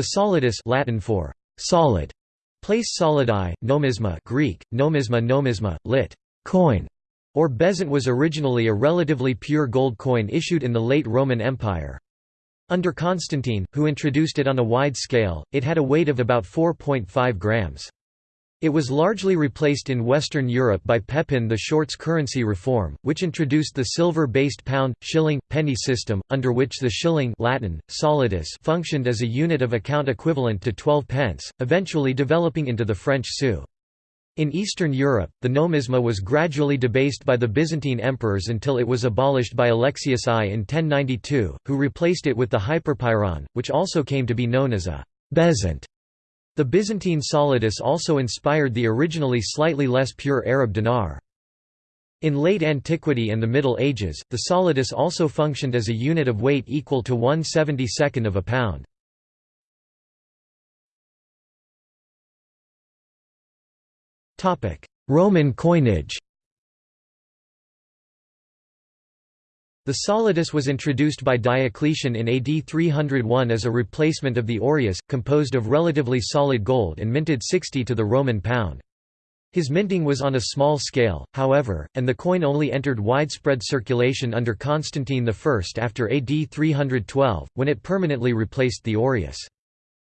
The solidus Latin for solid, place solidi, nomisma Greek, nomisma nomisma, lit. coin, or bezant was originally a relatively pure gold coin issued in the late Roman Empire. Under Constantine, who introduced it on a wide scale, it had a weight of about 4.5 grams. It was largely replaced in Western Europe by Pepin the Short's currency reform, which introduced the silver-based pound, shilling, penny system, under which the shilling Latin, solidus functioned as a unit of account equivalent to 12 pence, eventually developing into the French sou. In Eastern Europe, the nomisma was gradually debased by the Byzantine emperors until it was abolished by Alexius I in 1092, who replaced it with the hyperpyron, which also came to be known as a bezant. The Byzantine solidus also inspired the originally slightly less pure Arab dinar. In late antiquity and the Middle Ages, the solidus also functioned as a unit of weight equal to 1 72nd of a pound. Roman coinage The solidus was introduced by Diocletian in AD 301 as a replacement of the aureus, composed of relatively solid gold and minted 60 to the Roman pound. His minting was on a small scale, however, and the coin only entered widespread circulation under Constantine I after AD 312, when it permanently replaced the aureus.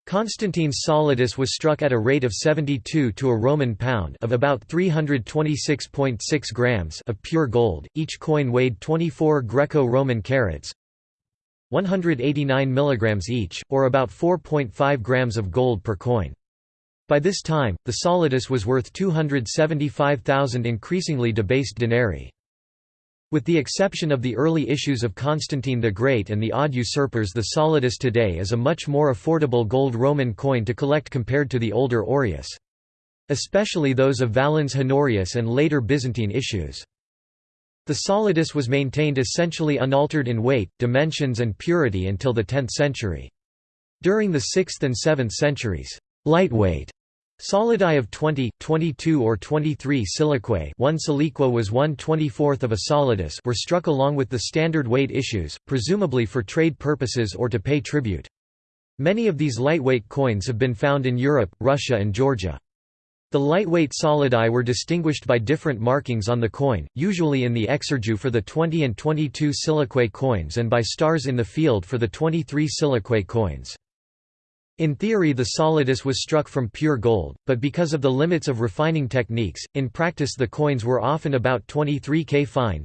Constantine's solidus was struck at a rate of 72 to a Roman pound of about 326.6 grams of pure gold. Each coin weighed 24 Greco-Roman carats, 189 milligrams each, or about 4.5 grams of gold per coin. By this time, the solidus was worth 275,000 increasingly debased denarii. With the exception of the early issues of Constantine the Great and the odd usurpers the solidus today is a much more affordable gold Roman coin to collect compared to the older aureus. Especially those of Valens Honorius and later Byzantine issues. The solidus was maintained essentially unaltered in weight, dimensions and purity until the 10th century. During the 6th and 7th centuries, lightweight Solidi of 20, 22 or 23 siliquae one siliqua was 1 24th of a solidus were struck along with the standard weight issues, presumably for trade purposes or to pay tribute. Many of these lightweight coins have been found in Europe, Russia and Georgia. The lightweight solidi were distinguished by different markings on the coin, usually in the exergue for the 20 and 22 siliquae coins and by stars in the field for the 23 siliquae coins. In theory the solidus was struck from pure gold, but because of the limits of refining techniques, in practice the coins were often about 23 K fine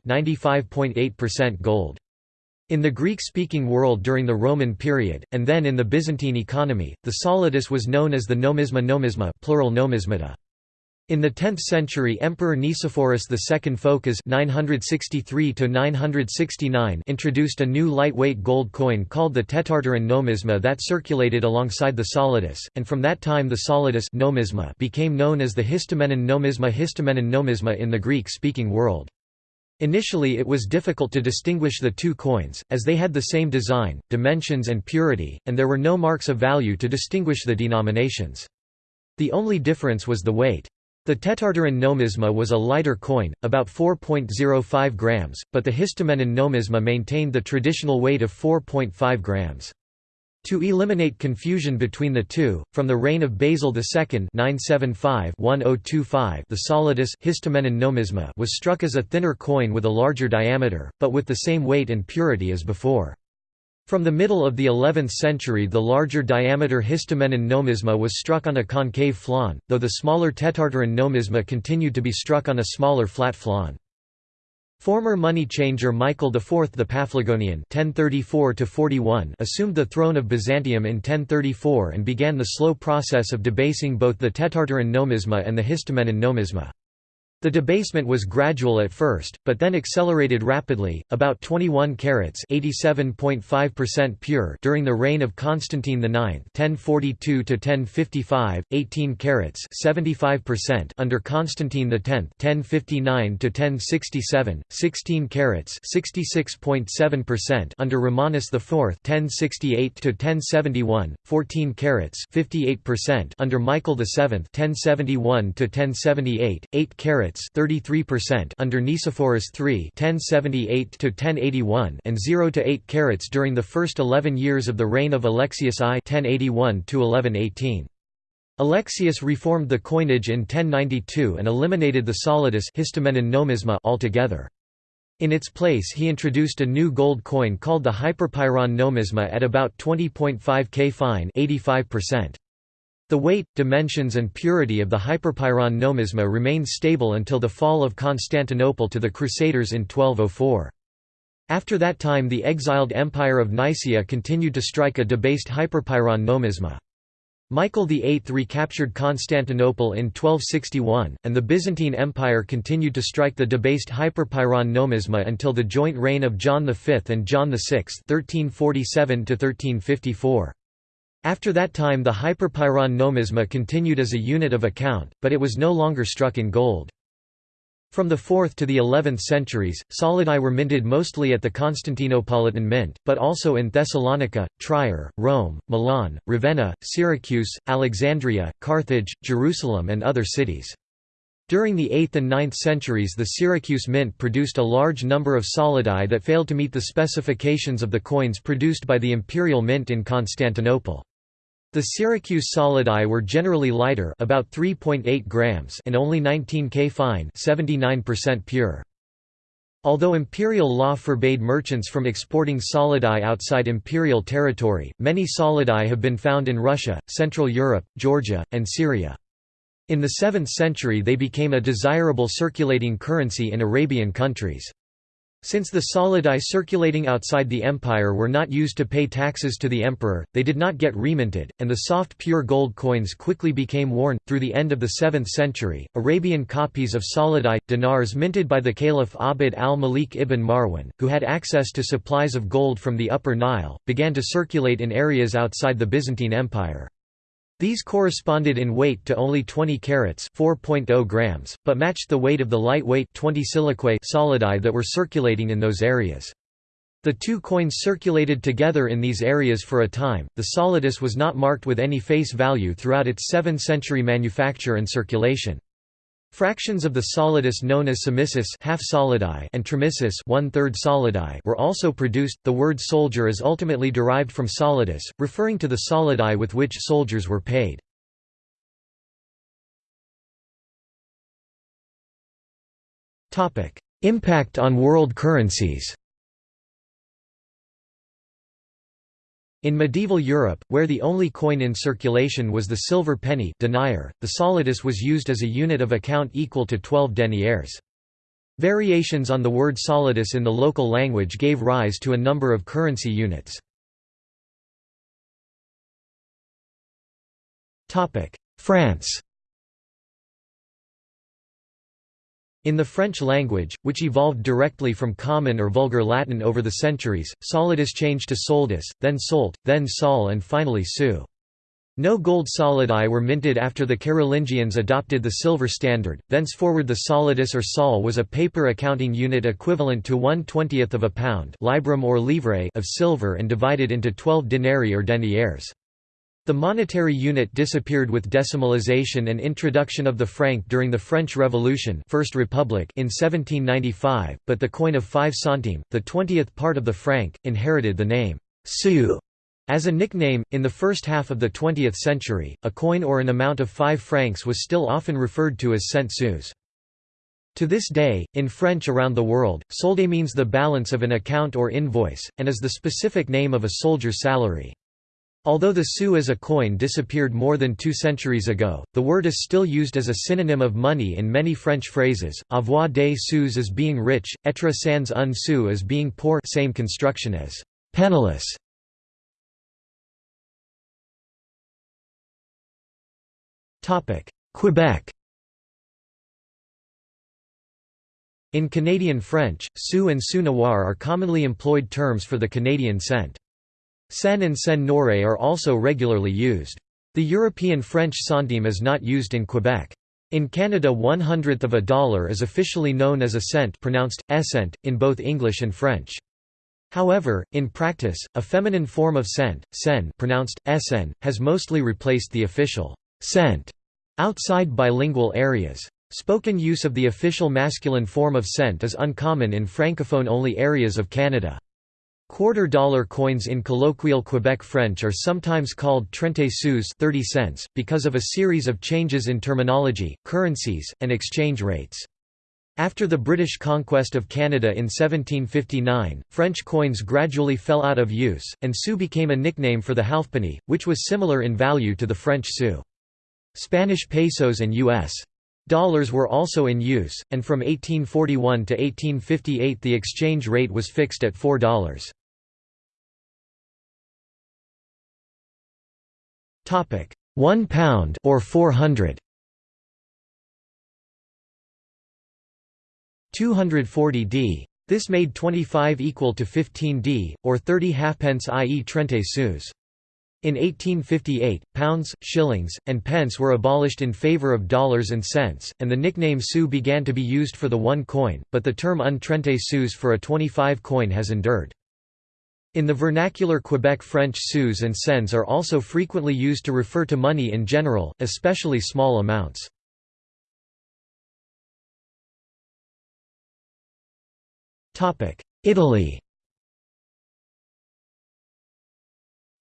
gold. In the Greek-speaking world during the Roman period, and then in the Byzantine economy, the solidus was known as the nomisma nomisma plural nomismata. In the 10th century Emperor Nicephorus II Phocas 963 introduced a new lightweight gold coin called the tetartaron nomisma that circulated alongside the solidus, and from that time the solidus nomisma became known as the histomenon nomisma histomenon nomisma in the Greek-speaking world. Initially it was difficult to distinguish the two coins, as they had the same design, dimensions and purity, and there were no marks of value to distinguish the denominations. The only difference was the weight. The tetartaron nomisma was a lighter coin, about 4.05 grams, but the histomenon nomisma maintained the traditional weight of 4.5 grams. To eliminate confusion between the two, from the reign of Basil II 975 the solidus nomisma was struck as a thinner coin with a larger diameter, but with the same weight and purity as before. From the middle of the 11th century the larger diameter histomenon nomisma was struck on a concave flan, though the smaller tetartaron nomisma continued to be struck on a smaller flat flan. Former money changer Michael IV the Paphlagonian assumed the throne of Byzantium in 1034 and began the slow process of debasing both the tetartaron nomisma and the histomenon nomisma. The debasement was gradual at first, but then accelerated rapidly, about 21 carats pure during the reign of Constantine IX 1042–1055, 18 carats under Constantine X 1059–1067, 16 carats under Romanus IV 1068–1071, 14 carats under Michael VII 1071–1078, 8 carats carats 33% under Nicephorus III 1078–1081 and 0 to 8 carats during the first 11 years of the reign of Alexius I 1081–1118. Alexius reformed the coinage in 1092 and eliminated the solidus nomisma altogether. In its place he introduced a new gold coin called the hyperpyron nomisma at about 20.5 k fine 85%. The weight, dimensions and purity of the hyperpyron nomisma remained stable until the fall of Constantinople to the Crusaders in 1204. After that time the exiled Empire of Nicaea continued to strike a debased hyperpyron nomisma. Michael VIII recaptured Constantinople in 1261, and the Byzantine Empire continued to strike the debased hyperpyron nomisma until the joint reign of John V and John VI 1347 After that time the hyperpyron nomisma continued as a unit of account, but it was no longer struck in gold. From the 4th to the 11th centuries, solidi were minted mostly at the Constantinopolitan Mint, but also in Thessalonica, Trier, Rome, Milan, Ravenna, Syracuse, Alexandria, Carthage, Jerusalem and other cities. During the 8th and 9th centuries the Syracuse Mint produced a large number of solidi that failed to meet the specifications of the coins produced by the imperial mint in Constantinople. The Syracuse solidi were generally lighter about 3.8 grams and only 19 K fine 79% pure. Although imperial law forbade merchants from exporting solidi outside imperial territory, many solidi have been found in Russia, Central Europe, Georgia, and Syria. In the 7th century they became a desirable circulating currency in Arabian countries. Since the solidi circulating outside the empire were not used to pay taxes to the emperor, they did not get reminted, and the soft pure gold coins quickly became worn. Through the end of the 7th century, Arabian copies of solidi, dinars minted by the Caliph Abd al-Malik ibn Marwan, who had access to supplies of gold from the Upper Nile, began to circulate in areas outside the Byzantine Empire. These corresponded in weight to only 20 carats (4.0 grams), but matched the weight of the lightweight 20 siliquae solidi that were circulating in those areas. The two coins circulated together in these areas for a time. The solidus was not marked with any face value throughout its 7th century manufacture and circulation. Fractions of the solidus known as semissis half solidi and tremissis one-third solidi were also produced. The word soldier is ultimately derived from solidus, referring to the solidi with which soldiers were paid. Topic: Impact on world currencies. In medieval Europe, where the only coin in circulation was the silver penny denier, the solidus was used as a unit of account equal to 12 deniers. Variations on the word solidus in the local language gave rise to a number of currency units. France In the French language, which evolved directly from Common or Vulgar Latin over the centuries, solidus changed to soldus, then solt, then sol and finally su. No gold solidi were minted after the Carolingians adopted the silver standard, thenceforward the solidus or sol was a paper accounting unit equivalent to one twentieth of a pound librum or livre of silver and divided into twelve denarii or deniers. The monetary unit disappeared with decimalization and introduction of the franc during the French Revolution First Republic in 1795, but the coin of 5 centimes, the twentieth part of the franc, inherited the name sou as a nickname. In the first half of the 20th century, a coin or an amount of 5 francs was still often referred to as cent sous. To this day, in French around the world, solde means the balance of an account or invoice, and is the specific name of a soldier's salary. Although the sou as a coin disappeared more than two centuries ago, the word is still used as a synonym of money in many French phrases, avoir des sous as being rich, être sans un sou as being poor same construction as penniless. Quebec In Canadian French, sou and sou noir are commonly employed terms for the Canadian cent. Cenne and cenne noire are also regularly used. The European French centime is not used in Quebec. In Canada one hundredth of a dollar is officially known as a cent pronounced, essent, in both English and French. However, in practice, a feminine form of cent, cenne pronounced, essen, has mostly replaced the official cent outside bilingual areas. Spoken use of the official masculine form of cent is uncommon in francophone-only areas of Canada. Quarter-dollar coins in colloquial Quebec French are sometimes called trente sous 30 cents, because of a series of changes in terminology, currencies, and exchange rates. After the British conquest of Canada in 1759, French coins gradually fell out of use, and sou became a nickname for the halfpenny, which was similar in value to the French sou. Spanish pesos and U.S. Dollars were also in use, and from 1841 to 1858 the exchange rate was fixed at $4. Topic: 1 pound or 400. 240 d. This made 25 equal to 15 d, or 30 halfpence i.e. trente sous. In 1858, pounds, shillings, and pence were abolished in favor of dollars and cents, and the nickname sou began to be used for the one coin, but the term un trente sous for a 25 coin has endured. In the vernacular Quebec French sous and cents are also frequently used to refer to money in general, especially small amounts. Italy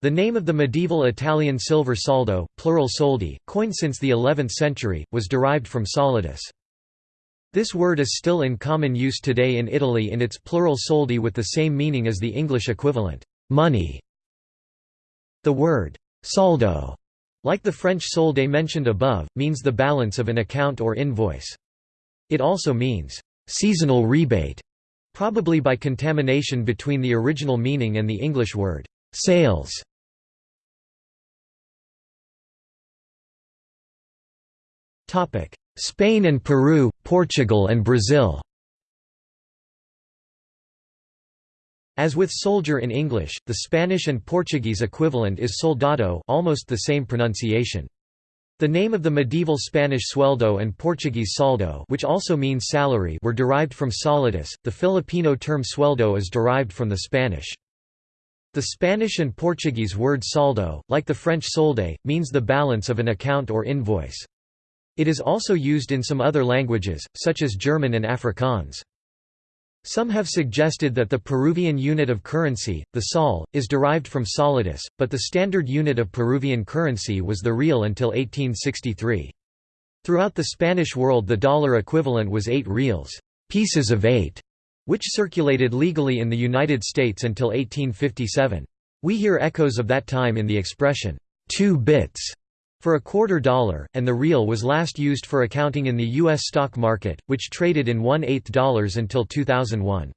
The name of the medieval Italian silver soldo, plural soldi, coined since the 11th century, was derived from solidus. This word is still in common use today in Italy in its plural soldi with the same meaning as the English equivalent, money. The word soldo, like the French solde mentioned above, means the balance of an account or invoice. It also means seasonal rebate, probably by contamination between the original meaning and the English word sales. Spain and Peru, Portugal and Brazil As with soldier in English, the Spanish and Portuguese equivalent is soldado almost the same pronunciation. The name of the medieval Spanish sueldo and Portuguese saldo which also means salary were derived from solidus, the Filipino term sueldo is derived from the Spanish. The Spanish and Portuguese word saldo, like the French solde, means the balance of an account or invoice. It is also used in some other languages, such as German and Afrikaans. Some have suggested that the Peruvian unit of currency, the sol, is derived from solidus, but the standard unit of Peruvian currency was the real until 1863. Throughout the Spanish world the dollar equivalent was eight reals pieces of eight", which circulated legally in the United States until 1857. We hear echoes of that time in the expression, two bits, for a quarter dollar, and the real was last used for accounting in the U.S. stock market, which traded in one-eighth dollars until 2001.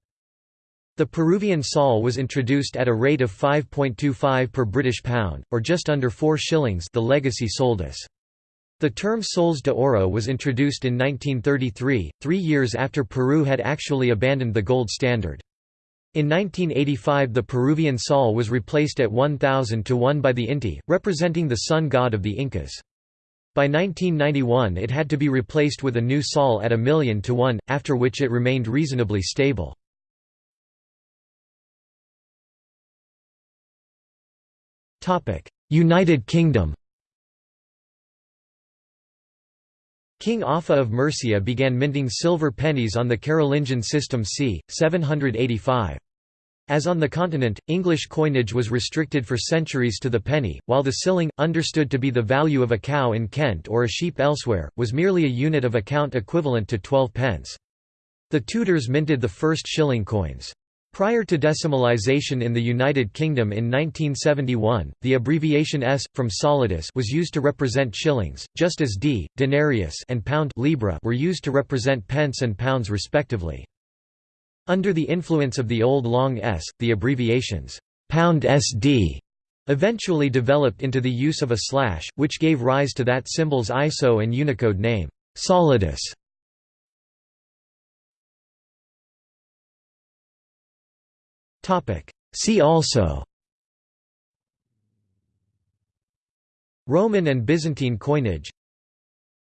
The Peruvian sol was introduced at a rate of 5.25 per British pound, or just under 4 shillings the legacy soldus. The term soles de oro was introduced in 1933, three years after Peru had actually abandoned the gold standard. In 1985 the Peruvian sol was replaced at 1000 to 1 by the Inti, representing the sun god of the Incas. By 1991 it had to be replaced with a new sol at a million to 1, after which it remained reasonably stable. United Kingdom King Offa of Mercia began minting silver pennies on the Carolingian system c. 785. As on the continent, English coinage was restricted for centuries to the penny, while the shilling, understood to be the value of a cow in Kent or a sheep elsewhere, was merely a unit of account equivalent to 12 pence. The Tudors minted the first shilling coins. Prior to decimalisation in the United Kingdom in 1971, the abbreviation S, from solidus was used to represent shillings, just as D, denarius and pound libra were used to represent pence and pounds respectively. Under the influence of the old long S, the abbreviations pound SD eventually developed into the use of a slash, which gave rise to that symbol's ISO and Unicode name, solidus. See also. Roman and Byzantine coinage.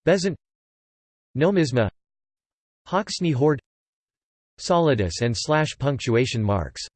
Bezant. Nomisma. Hoxne hoard. Solidus and slash punctuation marks